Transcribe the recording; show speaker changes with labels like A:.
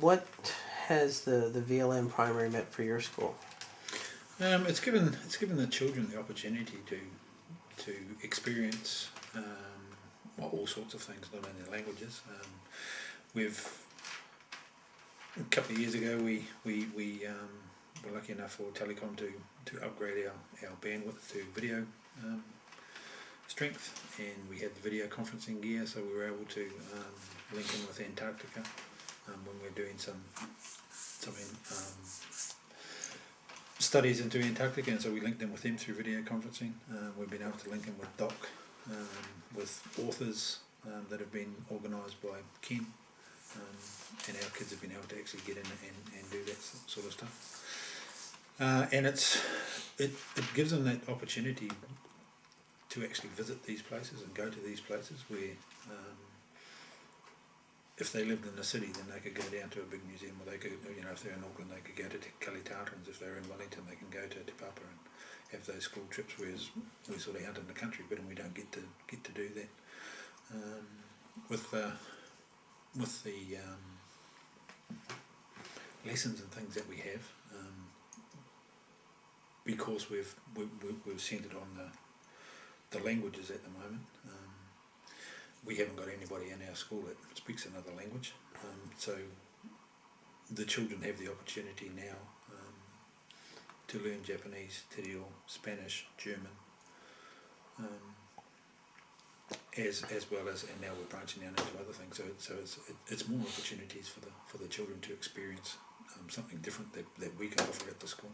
A: what has the, the VLN primary meant for your school?
B: Um, it's given it's given the children the opportunity to to experience um, well, all sorts of things, not only languages. Um, we've a couple of years ago we we, we um, were lucky enough for Telecom to, to upgrade our, our bandwidth to video um, strength, and we had the video conferencing gear, so we were able to um, link in with Antarctica um, when we we're doing some some um, studies into Antarctica, and so we linked them with him through video conferencing. Uh, we've been able to link him with Doc, um, with authors um, that have been organised by Ken, um, and our kids have been able to actually get in and, and do that sort of stuff. Uh, and it's it, it gives them that opportunity to actually visit these places and go to these places where if they lived in the city then they could go down to a big museum or they could you know if they're in Auckland they could go to Te Tartans if they're in Wellington they can go to Te Papa and have those school trips whereas we sort of out in the country but we don't get to get to do that. Um, with with the um, lessons and things that we have um, because we've we, we, we've centred on the the languages at the moment um, we haven't got anybody in our school that speaks another language. Um, so the children have the opportunity now um, to learn Japanese, Te Reo, Spanish, German um, as as well as and now we're branching out into other things. So so it's it, it's more opportunities for the for the children to experience um, something different that, that we can offer at the school